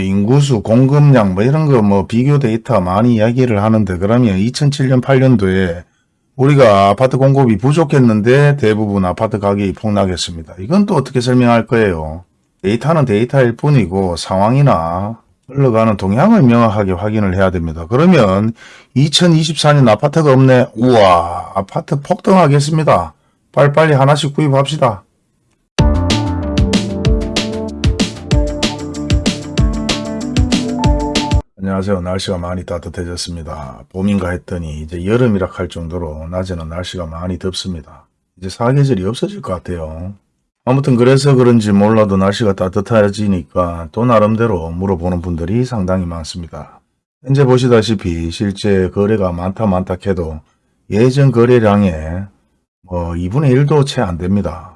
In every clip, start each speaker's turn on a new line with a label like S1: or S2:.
S1: 인구수, 공급량 뭐 이런 거 뭐 비교 데이터 많이 이야기를 하는데 그러면 2007년 8년도에 우리가 아파트 공급이 부족했는데 대부분 아파트 가격이 폭락했습니다. 이건 또 어떻게 설명할 거예요? 데이터는 데이터일 뿐이고 상황이나 흘러가는 동향을 명확하게 확인을 해야 됩니다. 그러면 2024년 아파트가 없네. 우와 아파트 폭등하겠습니다. 빨리빨리 하나씩 구입합시다. 안녕하세요. 날씨가 많이 따뜻해졌습니다. 봄인가 했더니 이제 여름이라 할 정도로 낮에는 날씨가 많이 덥습니다. 이제 사계절이 없어질 것 같아요. 아무튼 그래서 그런지 몰라도 날씨가 따뜻해지니까 또 나름대로 물어보는 분들이 상당히 많습니다. 현재 보시다시피 실제 거래가 많다 많다 해도 예전 거래량의 뭐 2분의 1도 채 안 됩니다.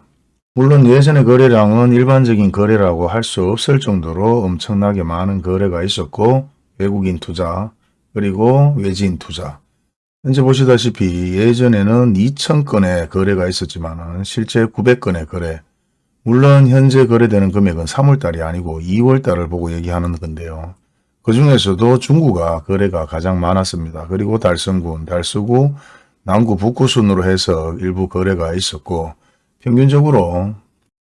S1: 물론 예전의 거래량은 일반적인 거래라고 할 수 없을 정도로 엄청나게 많은 거래가 있었고 외국인 투자 그리고 외지인 투자 현재 보시다시피 예전에는 2,000건의 거래가 있었지만 실제 900건의 거래 물론 현재 거래되는 금액은 3월달이 아니고 2월달을 보고 얘기하는 건데요. 그 중에서도 중구가 거래가 가장 많았습니다. 그리고 달성군, 달서구, 남구, 북구 순으로 해서 일부 거래가 있었고 평균적으로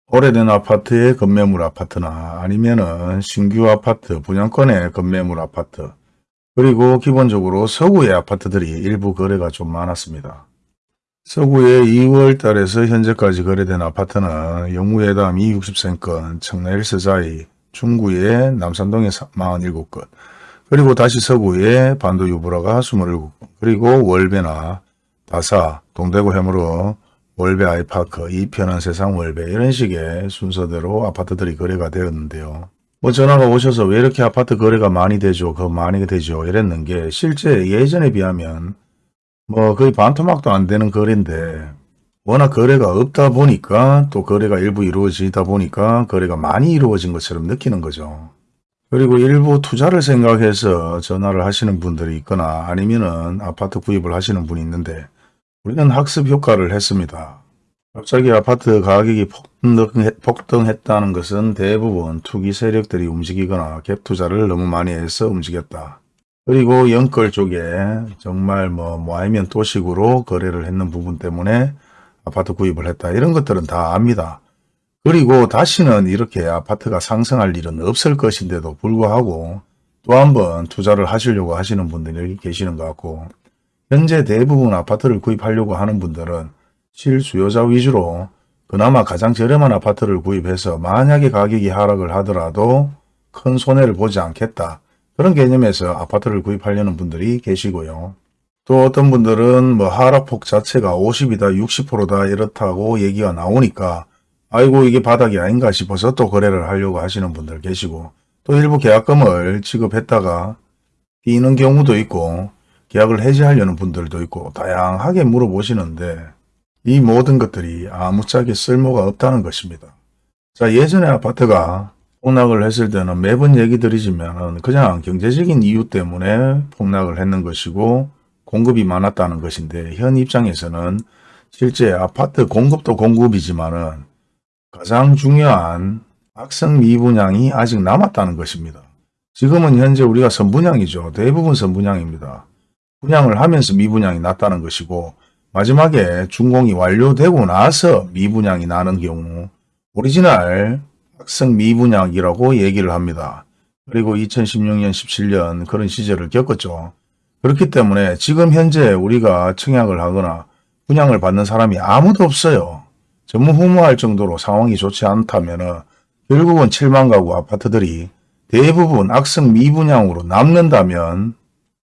S1: 오래된 아파트의 건매물 아파트나 아니면은 신규 아파트, 분양권의 건매물 아파트 그리고 기본적으로 서구의 아파트들이 일부 거래가 좀 많았습니다. 서구의 2월 달에서 현재까지 거래된 아파트는 영무회담 260세건, 청라 1서자이, 중구의 남산동에 47건, 그리고 다시 서구의 반도 유브라가 27건, 그리고 월배나 다사, 동대구 해무로 월배 아이파크, 이 편한 세상 월배 이런 식의 순서대로 아파트들이 거래가 되었는데요. 뭐 전화가 오셔서 왜 이렇게 아파트 거래가 많이 되죠? 그 많이 되죠? 이랬는 게 실제 예전에 비하면 뭐 거의 반토막도 안 되는 거래인데 워낙 거래가 없다 보니까 또 거래가 일부 이루어지다 보니까 거래가 많이 이루어진 것처럼 느끼는 거죠. 그리고 일부 투자를 생각해서 전화를 하시는 분들이 있거나 아니면은 아파트 구입을 하시는 분이 있는데 우리는 학습 효과를 했습니다. 갑자기 아파트 가격이 폭등했, 다는 것은 대부분 투기 세력들이 움직이거나 갭 투자를 너무 많이 해서 움직였다. 그리고 연끌 쪽에 정말 뭐, 뭐 아니면 도식으로 거래를 했는 부분 때문에 아파트 구입을 했다. 이런 것들은 다 압니다. 그리고 다시는 이렇게 아파트가 상승할 일은 없을 것인데도 불구하고 또 한 번 투자를 하시려고 하시는 분들이 계시는 것 같고 현재 대부분 아파트를 구입하려고 하는 분들은 실수요자 위주로 그나마 가장 저렴한 아파트를 구입해서 만약에 가격이 하락을 하더라도 큰 손해를 보지 않겠다. 그런 개념에서 아파트를 구입하려는 분들이 계시고요. 또 어떤 분들은 뭐 하락폭 자체가 50이다 60%다 이렇다고 얘기가 나오니까 아이고 이게 바닥이 아닌가 싶어서 또 거래를 하려고 하시는 분들 계시고 또 일부 계약금을 지급했다가 뛰는 경우도 있고 계약을 해지하려는 분들도 있고 다양하게 물어보시는데 이 모든 것들이 아무짝에 쓸모가 없다는 것입니다. 자 예전에 아파트가 폭락을 했을 때는 매번 얘기 드리지만 그냥 경제적인 이유 때문에 폭락을 했는 것이고 공급이 많았다는 것인데 현 입장에서는 실제 아파트 공급도 공급이지만 가장 중요한 악성 미분양이 아직 남았다는 것입니다. 지금은 현재 우리가 선분양이죠. 대부분 선분양입니다. 분양을 하면서 미분양이 났다는 것이고 마지막에 준공이 완료되고 나서 미분양이 나는 경우 오리지널 학생 미분양이라고 얘기를 합니다. 그리고 2016년 17년 그런 시절을 겪었죠. 그렇기 때문에 지금 현재 우리가 청약을 하거나 분양을 받는 사람이 아무도 없어요. 전무후무할 정도로 상황이 좋지 않다면 결국은 7만 가구 아파트들이 대부분 악성 미분양으로 남는다면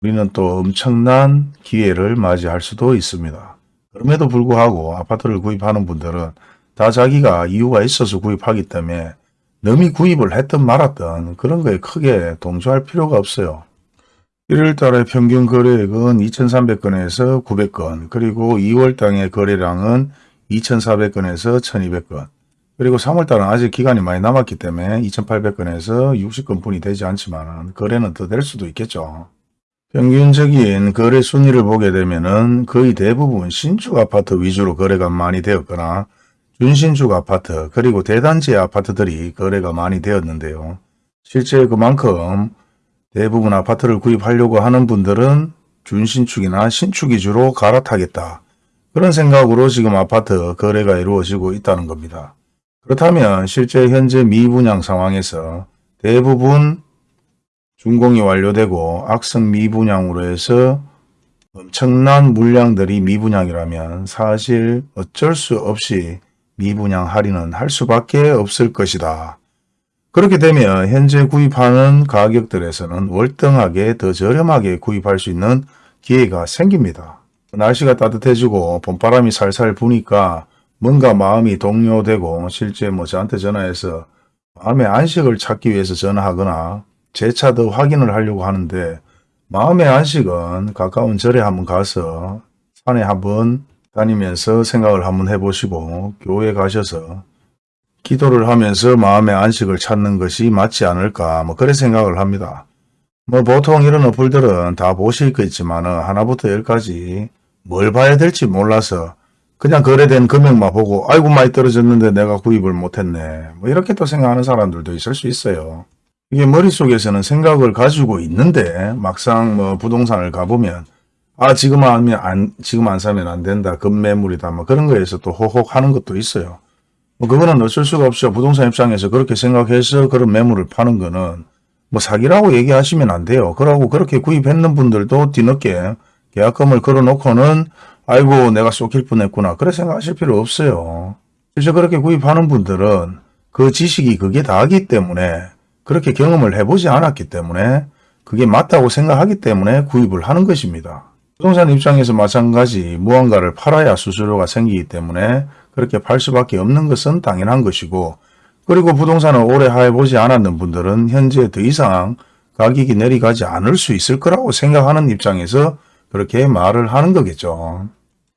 S1: 우리는 또 엄청난 기회를 맞이할 수도 있습니다. 그럼에도 불구하고 아파트를 구입하는 분들은 다 자기가 이유가 있어서 구입하기 때문에 남이 구입을 했든 말았든 그런 거에 크게 동조할 필요가 없어요. 1월달에 평균 거래액은 2,300건에서 900건 그리고 2월달의 거래량은 2,400건에서 1,200건 그리고 3월달은 아직 기간이 많이 남았기 때문에 2,800건에서 60건뿐이 되지 않지만 거래는 더 될 수도 있겠죠. 평균적인 거래 순위를 보게 되면 거의 대부분 신축 아파트 위주로 거래가 많이 되었거나 준신축 아파트 그리고 대단지 아파트들이 거래가 많이 되었는데요. 실제 그만큼 대부분 아파트를 구입하려고 하는 분들은 준신축이나 신축 위주로 갈아타겠다. 그런 생각으로 지금 아파트 거래가 이루어지고 있다는 겁니다. 그렇다면 실제 현재 미분양 상황에서 대부분 준공이 완료되고 악성 미분양으로 해서 엄청난 물량들이 미분양이라면 사실 어쩔 수 없이 미분양 할인은 할 수밖에 없을 것이다. 그렇게 되면 현재 구입하는 가격들에서는 월등하게 더 저렴하게 구입할 수 있는 기회가 생깁니다. 날씨가 따뜻해지고 봄바람이 살살 부니까 뭔가 마음이 동요되고 실제 뭐 저한테 전화해서 마음의 안식을 찾기 위해서 전화하거나 재차 더 확인을 하려고 하는데 마음의 안식은 가까운 절에 한번 가서 산에 한번 다니면서 생각을 한번 해보시고 교회 가셔서 기도를 하면서 마음의 안식을 찾는 것이 맞지 않을까 뭐 그런 생각을 합니다. 뭐 보통 이런 어플들은 다 보실 거 있지만 하나부터 열까지 뭘 봐야 될지 몰라서 그냥 거래된 금액만 보고 아이고 많이 떨어졌는데 내가 구입을 못했네 뭐 이렇게 또 생각하는 사람들도 있을 수 있어요. 이게 머릿속에서는 생각을 가지고 있는데 막상 뭐 부동산을 가보면 아 지금 하면 안 지금 안 사면 안 된다 급매물이다 뭐 그런 거에서 또 호혹 하는 것도 있어요. 뭐 그거는 어쩔 수가 없죠. 부동산 입장에서 그렇게 생각해서 그런 매물을 파는 거는 뭐 사기라고 얘기하시면 안 돼요. 그러고 그렇게 구입했는 분들도 뒤늦게 계약금을 걸어놓고는 아이고 내가 쏟길 뻔했구나. 그래 생각하실 필요 없어요. 그래서 그렇게 구입하는 분들은 그 지식이 그게 다하기 때문에 그렇게 경험을 해보지 않았기 때문에 그게 맞다고 생각하기 때문에 구입을 하는 것입니다. 부동산 입장에서 마찬가지 무언가를 팔아야 수수료가 생기기 때문에 그렇게 팔 수밖에 없는 것은 당연한 것이고 그리고 부동산을 오래 해보지 않았는 분들은 현재 더 이상 가격이 내려가지 않을 수 있을 거라고 생각하는 입장에서 그렇게 말을 하는 거겠죠.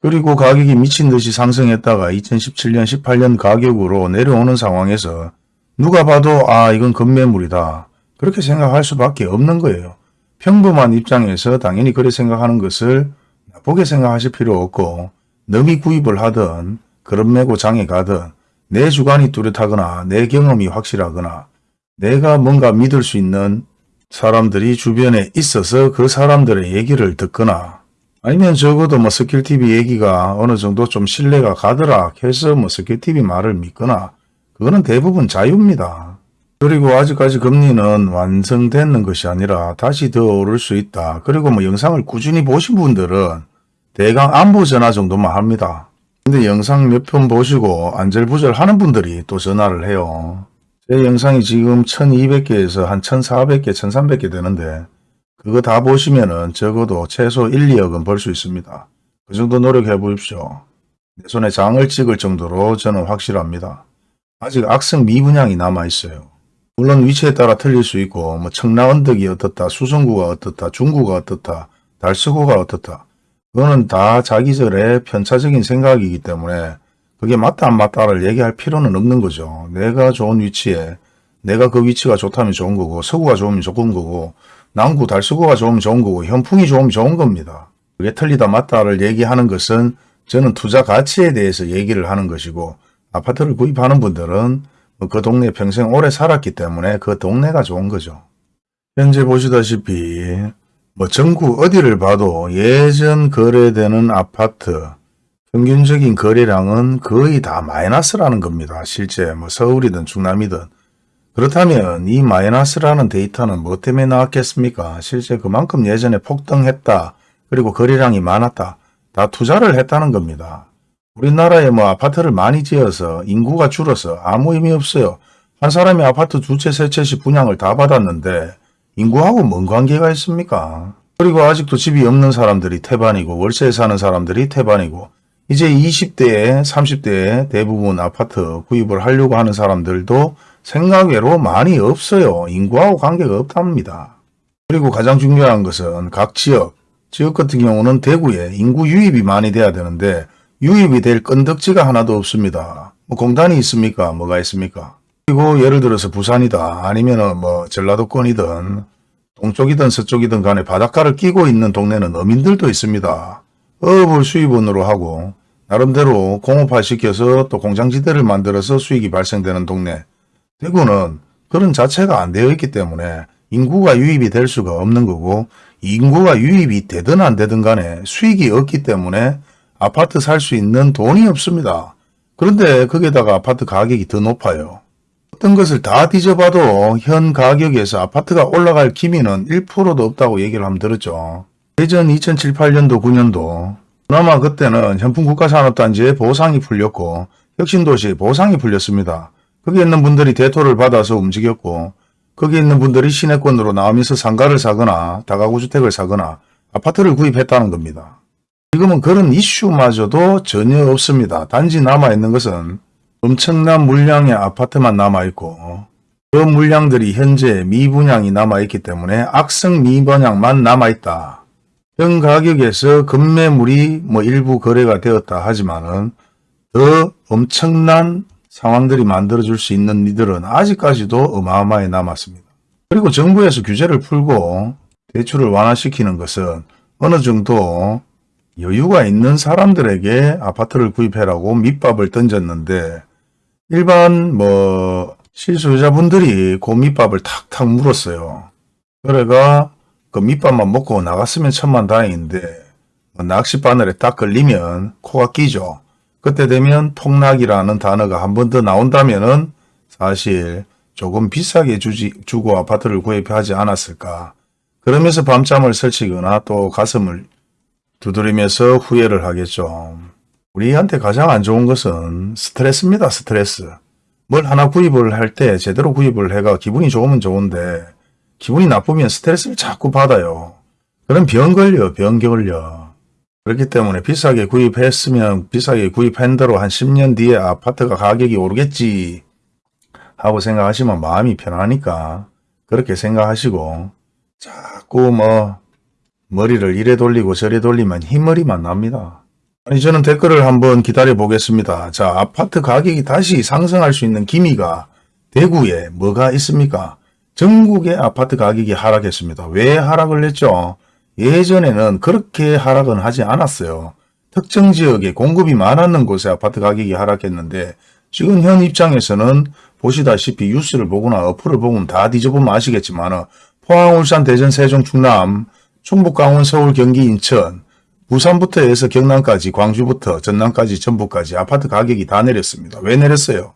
S1: 그리고 가격이 미친 듯이 상승했다가 2017년 18년 가격으로 내려오는 상황에서 누가 봐도 아 이건 급매물이다. 그렇게 생각할 수밖에 없는 거예요. 평범한 입장에서 당연히 그렇게 생각하는 것을 나쁘게 생각하실 필요 없고 넘이 구입을 하든 그런 매고 장에 가든 내 주관이 뚜렷하거나 내 경험이 확실하거나 내가 뭔가 믿을 수 있는 사람들이 주변에 있어서 그 사람들의 얘기를 듣거나 아니면 적어도 뭐 스킬TV 얘기가 어느 정도 좀 신뢰가 가더라 해서 뭐 스킬TV 말을 믿거나 그거는 대부분 자유입니다. 그리고 아직까지 금리는 완성되는 것이 아니라 다시 더 오를 수 있다. 그리고 뭐 영상을 꾸준히 보신 분들은 대강 안부 전화 정도만 합니다. 근데 영상 몇 편 보시고 안절부절 하는 분들이 또 전화를 해요. 제 영상이 지금 1200개에서 한 1400개, 1300개 되는데 그거 다 보시면 은 적어도 최소 1, 2억은 벌 수 있습니다. 그 정도 노력해 보십시오. 내 손에 장을 찍을 정도로 저는 확실합니다. 아직 악성 미분양이 남아있어요. 물론 위치에 따라 틀릴 수 있고 뭐 청라 언덕이 어떻다, 수성구가 어떻다, 중구가 어떻다, 달서구가 어떻다. 그거는 다 자기절의 편차적인 생각이기 때문에 그게 맞다 안 맞다를 얘기할 필요는 없는 거죠. 내가 좋은 위치에 내가 그 위치가 좋다면 좋은 거고 서구가 좋으면 좋은 거고 남구 달서구가 좋으면 좋은 거고 현풍이 좋으면 좋은 겁니다. 그게 틀리다 맞다를 얘기하는 것은 저는 투자 가치에 대해서 얘기를 하는 것이고 아파트를 구입하는 분들은 그 동네에 평생 오래 살았기 때문에 그 동네가 좋은 거죠. 현재 보시다시피 뭐 전국 어디를 봐도 예전 거래되는 아파트 평균적인 거래량은 거의 다 마이너스라는 겁니다. 실제 뭐 서울이든 충남이든 그렇다면 이 마이너스라는 데이터는 뭐 때문에 나왔겠습니까? 실제 그만큼 예전에 폭등했다. 그리고 거래량이 많았다. 다 투자를 했다는 겁니다. 우리나라에 뭐 아파트를 많이 지어서 인구가 줄어서 아무 의미 없어요. 한 사람이 아파트 두 채, 세 채씩 분양을 다 받았는데 인구하고 뭔 관계가 있습니까? 그리고 아직도 집이 없는 사람들이 태반이고 월세에 사는 사람들이 태반이고 이제 20대에 30대에 대부분 아파트 구입을 하려고 하는 사람들도 생각외로 많이 없어요. 인구하고 관계가 없답니다. 그리고 가장 중요한 것은 각 지역, 지역 같은 경우는 대구에 인구 유입이 많이 돼야 되는데 유입이 될 건덕지가 하나도 없습니다. 뭐 공단이 있습니까? 뭐가 있습니까? 그리고 예를 들어서 부산이다 아니면 뭐 전라도권이든 동쪽이든 서쪽이든 간에 바닷가를 끼고 있는 동네는 어민들도 있습니다. 어업을 수입원으로 하고 나름대로 공업화 시켜서 또 공장지대를 만들어서 수익이 발생되는 동네. 대구는 그런 자체가 안 되어 있기 때문에 인구가 유입이 될 수가 없는 거고 인구가 유입이 되든 안 되든 간에 수익이 없기 때문에 아파트 살 수 있는 돈이 없습니다. 그런데 거기에다가 아파트 가격이 더 높아요. 어떤 것을 다 뒤져봐도 현 가격에서 아파트가 올라갈 기미는 1%도 없다고 얘기를 하면 들었죠. 예전 2007, 8년도, 9년도 그나마 그때는 현풍 국가산업단지에 보상이 풀렸고 혁신도시 보상이 풀렸습니다. 거기 있는 분들이 대토를 받아서 움직였고 거기 있는 분들이 시내권으로 나오면서 상가를 사거나 다가구 주택을 사거나 아파트를 구입했다는 겁니다. 지금은 그런 이슈마저도 전혀 없습니다. 단지 남아있는 것은 엄청난 물량의 아파트만 남아있고 그 물량들이 현재 미분양이 남아있기 때문에 악성 미분양만 남아있다. 현 가격에서 급매물이 뭐 일부 거래가 되었다 하지만은 더 엄청난 상황들이 만들어줄 수 있는 이들은 아직까지도 어마어마하게 남았습니다. 그리고 정부에서 규제를 풀고 대출을 완화시키는 것은 어느 정도 여유가 있는 사람들에게 아파트를 구입해라고 밑밥을 던졌는데 일반 뭐 실소유자분들이 그 밑밥을 탁탁 물었어요. 그래가 그 밑밥만 먹고 나갔으면 천만 다행인데 뭐 낚싯바늘에 딱 걸리면 코가 끼죠. 그때 되면 폭락이라는 단어가 한 번 더 나온다면 은 사실 조금 비싸게 주지, 주고 아파트를 구입하지 않았을까. 그러면서 밤잠을 설치거나 또 가슴을 두드리면서 후회를 하겠죠. 우리한테 가장 안 좋은 것은 스트레스입니다. 스트레스. 뭘 하나 구입을 할 때 제대로 구입을 해가 기분이 좋으면 좋은데 기분이 나쁘면 스트레스를 자꾸 받아요. 그럼 병 걸려, 병 걸려. 그렇기 때문에 비싸게 구입했으면 비싸게 구입한 대로 한 10년 뒤에 아파트가 가격이 오르겠지 하고 생각하시면 마음이 편하니까 그렇게 생각하시고 자꾸 뭐 머리를 이래 돌리고 저래 돌리면 흰머리만 납니다. 아니 저는 댓글을 한번 기다려 보겠습니다. 자 아파트 가격이 다시 상승할 수 있는 기미가 대구에 뭐가 있습니까? 전국의 아파트 가격이 하락했습니다. 왜 하락을 했죠? 예전에는 그렇게 하락은 하지 않았어요. 특정 지역에 공급이 많았는 곳에 아파트 가격이 하락했는데 지금 현 입장에서는 보시다시피 뉴스를 보거나 어플을 보면 다 뒤져보면 아시겠지만 포항, 울산, 대전, 세종, 충남, 충북, 강원, 서울, 경기, 인천, 부산부터 해서 경남까지, 광주부터 전남까지, 전북까지 아파트 가격이 다 내렸습니다. 왜 내렸어요?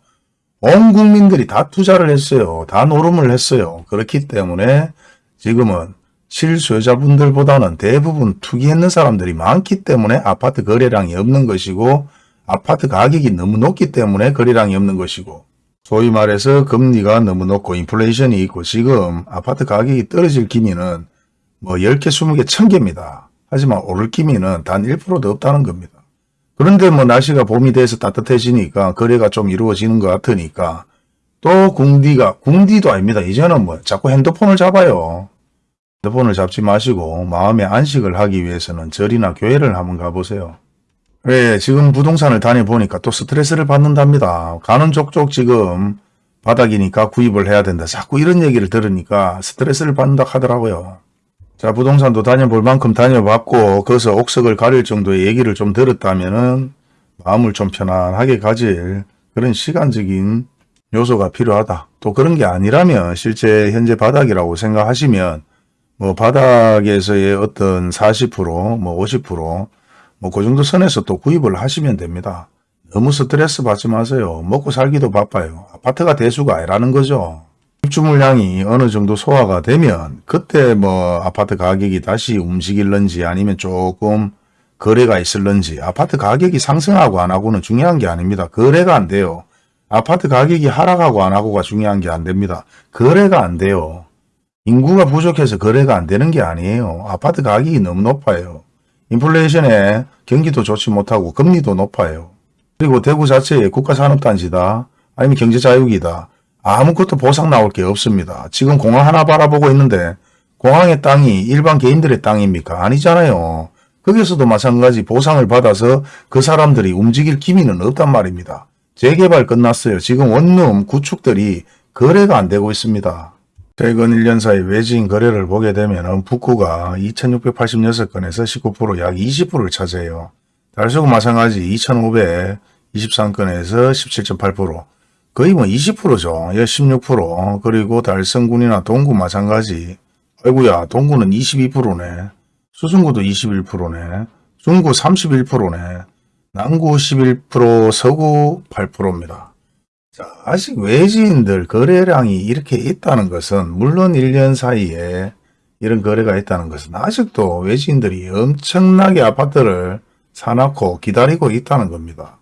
S1: 온 국민들이 다 투자를 했어요. 다 노름을 했어요. 그렇기 때문에 지금은 실소유자분들보다는 대부분 투기했는 사람들이 많기 때문에 아파트 거래량이 없는 것이고 아파트 가격이 너무 높기 때문에 거래량이 없는 것이고 소위 말해서 금리가 너무 높고 인플레이션이 있고 지금 아파트 가격이 떨어질 기미는 뭐 10개, 20개, 1000개입니다. 하지만 오를 기미는 단 1%도 없다는 겁니다. 그런데 뭐 날씨가 봄이 돼서 따뜻해지니까 거래가 좀 이루어지는 것 같으니까 또 궁디가 궁디도 아닙니다. 이제는 뭐 자꾸 핸드폰을 잡아요. 핸드폰을 잡지 마시고 마음의 안식을 하기 위해서는 절이나 교회를 한번 가보세요. 왜 지금 부동산을 다녀보니까 또 스트레스를 받는답니다. 가는 족족 지금 바닥이니까 구입을 해야 된다. 자꾸 이런 얘기를 들으니까 스트레스를 받는다 하더라고요. 자 부동산도 다녀볼 만큼 다녀봤고 거기서 옥석을 가릴 정도의 얘기를 좀 들었다면 마음을 좀 편안하게 가질 그런 시간적인 요소가 필요하다. 또 그런 게 아니라면 실제 현재 바닥이라고 생각하시면 뭐 바닥에서의 어떤 40%뭐 50%뭐 그 정도 선에서 또 구입을 하시면 됩니다. 너무 스트레스 받지 마세요. 먹고 살기도 바빠요. 아파트가 대수가 아니라는 거죠. 입주 물량이 어느 정도 소화가 되면 그때 뭐 아파트 가격이 다시 움직일런지 아니면 조금 거래가 있을런지 아파트 가격이 상승하고 안 하고는 중요한 게 아닙니다. 거래가 안 돼요. 아파트 가격이 하락하고 안 하고가 중요한 게 안 됩니다. 거래가 안 돼요. 인구가 부족해서 거래가 안 되는 게 아니에요. 아파트 가격이 너무 높아요. 인플레이션에 경기도 좋지 못하고 금리도 높아요. 그리고 대구 자체에 국가산업단지다 아니면 경제자유기다. 아무것도 보상 나올 게 없습니다. 지금 공항 하나 바라보고 있는데 공항의 땅이 일반 개인들의 땅입니까? 아니잖아요. 거기서도 마찬가지 보상을 받아서 그 사람들이 움직일 기미는 없단 말입니다. 재개발 끝났어요. 지금 원룸 구축들이 거래가 안 되고 있습니다. 최근 1년 사이 외지인 거래를 보게 되면 북구가 2686건에서 19%약 20%를 차지해요. 달서구 마찬가지 2523건에서 17.8%, 거의 뭐 20%죠. 예, 16% 그리고 달성군이나 동구 마찬가지. 아이고야 동구는 22%네. 수성구도 21%네. 중구 31%네. 남구 11%, 서구 8%입니다. 자, 아직 외지인들 거래량이 이렇게 있다는 것은 물론 1년 사이에 이런 거래가 있다는 것은 아직도 외지인들이 엄청나게 아파트를 사놓고 기다리고 있다는 겁니다.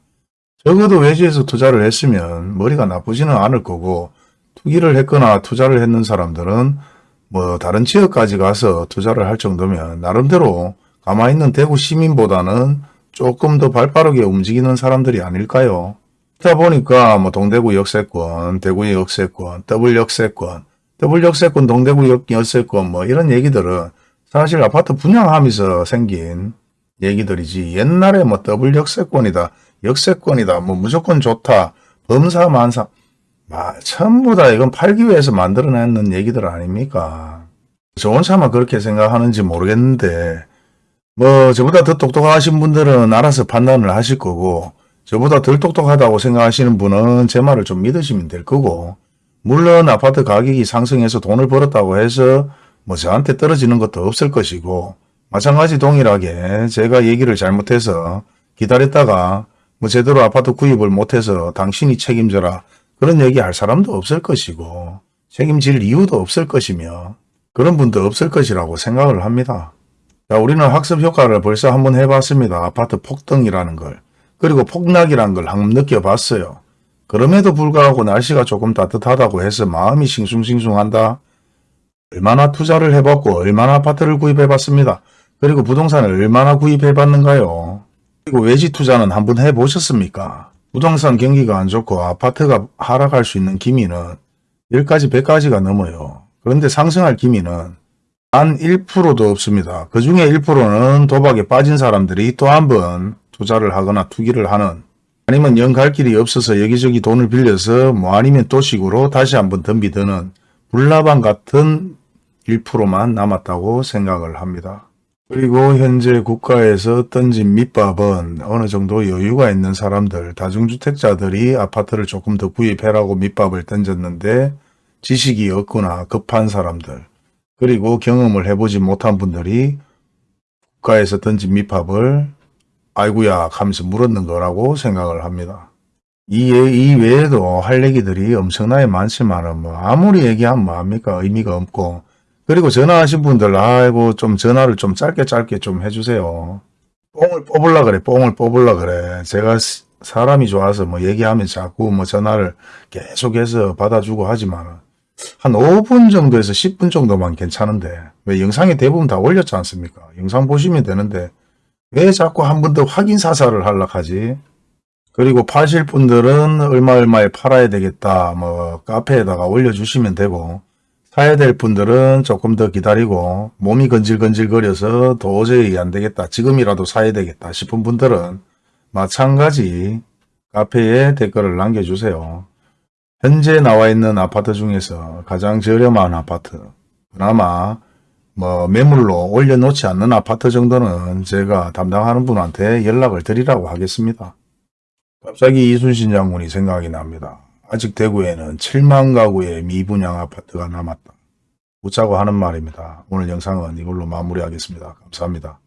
S1: 적어도 외지에서 투자를 했으면 머리가 나쁘지는 않을 거고 투기를 했거나 투자를 했는 사람들은 뭐 다른 지역까지 가서 투자를 할 정도면 나름대로 가만히 있는 대구 시민보다는 조금 더 발빠르게 움직이는 사람들이 아닐까요? 그러다 보니까 뭐 동대구 역세권, 대구의 역세권, 더블 역세권, 더블 역세권, 동대구 역- 역세권 뭐 이런 얘기들은 사실 아파트 분양하면서 생긴 얘기들이지 옛날에 뭐 더블 역세권이다, 역세권이다, 뭐 무조건 좋다, 범사 만사. 마, 전부 다 이건 팔기 위해서 만들어내는 얘기들 아닙니까? 저 혼자만 그렇게 생각하는지 모르겠는데 뭐 저보다 더 똑똑하신 분들은 알아서 판단을 하실 거고 저보다 덜 똑똑하다고 생각하시는 분은 제 말을 좀 믿으시면 될 거고 물론 아파트 가격이 상승해서 돈을 벌었다고 해서 뭐 저한테 떨어지는 것도 없을 것이고 마찬가지 동일하게 제가 얘기를 잘못해서 기다렸다가 뭐 제대로 아파트 구입을 못해서 당신이 책임져라 그런 얘기 할 사람도 없을 것이고 책임질 이유도 없을 것이며 그런 분도 없을 것이라고 생각을 합니다. 자, 우리는 학습 효과를 벌써 한번 해봤습니다. 아파트 폭등이라는 걸. 그리고 폭락이라는 걸 한번 느껴봤어요. 그럼에도 불구하고 날씨가 조금 따뜻하다고 해서 마음이 싱숭싱숭한다. 얼마나 투자를 해봤고 얼마나 아파트를 구입해봤습니다. 그리고 부동산을 얼마나 구입해봤는가요? 그리고 외지 투자는 한번 해보셨습니까? 부동산 경기가 안 좋고 아파트가 하락할 수 있는 기미는 10가지 100가지가 넘어요. 그런데 상승할 기미는 단 1%도 없습니다. 그 중에 1%는 도박에 빠진 사람들이 또 한 번 투자를 하거나 투기를 하는 아니면 영 갈 길이 없어서 여기저기 돈을 빌려서 뭐 아니면 도식으로 다시 한번 덤비드는 불나방 같은 1%만 남았다고 생각을 합니다. 그리고 현재 국가에서 던진 밑밥은 어느 정도 여유가 있는 사람들, 다중주택자들이 아파트를 조금 더 구입해라고 밑밥을 던졌는데 지식이 없거나 급한 사람들, 그리고 경험을 해보지 못한 분들이 국가에서 던진 밑밥을 아이구야 하면서 물었는 거라고 생각을 합니다. 이, 외- 이 외에도 할 얘기들이 엄청나게 많지만은 뭐 아무리 얘기하면 뭐합니까 의미가 없고 그리고 전화하신 분들 아이고 좀 전화를 좀 짧게 짧게 좀 해주세요. 뽕을 뽑으려 그래 뽕을 뽑으려 그래 제가 스- 사람이 좋아서 뭐 얘기하면 자꾸 뭐 전화를 계속해서 받아주고 하지만 한 5분 정도에서 10분 정도만 괜찮은데 왜 영상에 대부분 다 올렸지 않습니까? 영상 보시면 되는데 왜 자꾸 한 번 더 확인 사살을 하려 하지? 그리고 파실 분들은 얼마 얼마에 팔아야 되겠다 뭐 카페에다가 올려주시면 되고 사야 될 분들은 조금 더 기다리고 몸이 건질건질 거려서 도저히 안 되겠다 지금이라도 사야 되겠다 싶은 분들은 마찬가지 카페에 댓글을 남겨주세요. 현재 나와 있는 아파트 중에서 가장 저렴한 아파트 그나마 뭐 매물로 올려놓지 않는 아파트 정도는 제가 담당하는 분한테 연락을 드리라고 하겠습니다. 갑자기 이순신 장군이 생각이 납니다. 아직 대구에는 7만 가구의 미분양 아파트가 남았다. 웃자고 하는 말입니다. 오늘 영상은 이걸로 마무리하겠습니다. 감사합니다.